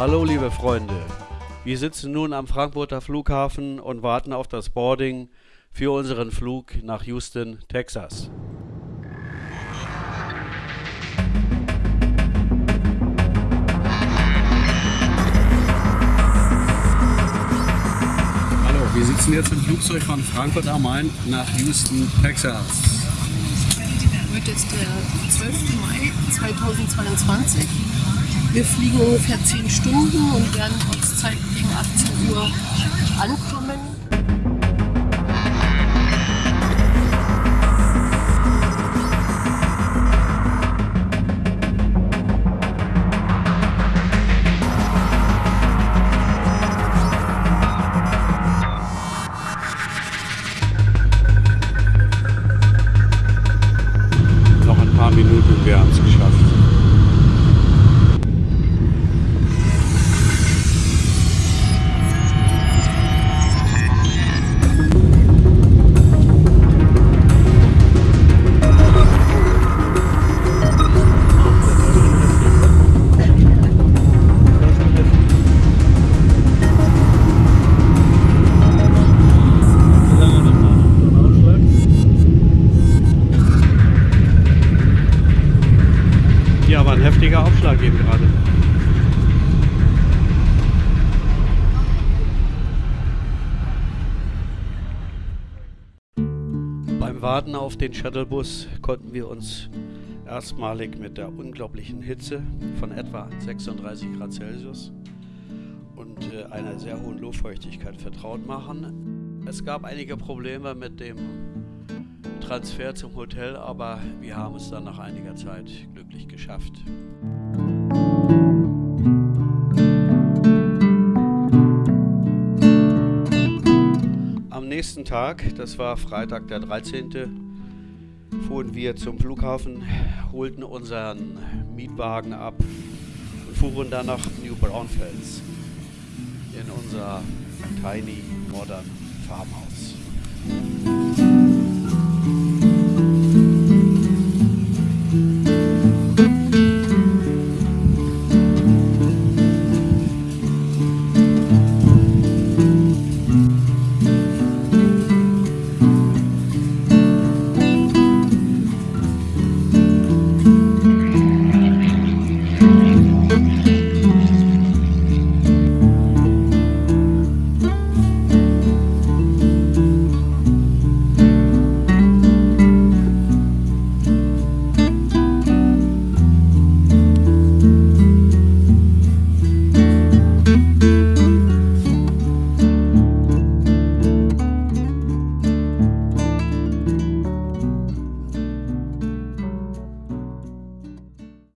Hallo liebe Freunde, wir sitzen nun am Frankfurter Flughafen und warten auf das Boarding für unseren Flug nach Houston, Texas. Hallo, wir sitzen jetzt im Flugzeug von Frankfurt am Main nach Houston, Texas. Heute ist der 12. Mai 2022. Wir fliegen ungefähr 10 Stunden und werden Ortszeit gegen 18 Uhr ankommen. Noch ein paar Minuten wir haben es geschafft. War ein heftiger Aufschlag eben gerade. Beim Warten auf den Shuttlebus konnten wir uns erstmalig mit der unglaublichen Hitze von etwa 36 Grad Celsius und äh, einer sehr hohen Luftfeuchtigkeit vertraut machen. Es gab einige Probleme mit dem Transfer zum Hotel, aber wir haben es dann nach einiger Zeit glücklich geschafft. Am nächsten Tag, das war Freitag der 13., fuhren wir zum Flughafen, holten unseren Mietwagen ab und fuhren dann nach New Braunfels in unser tiny modern Farmhaus.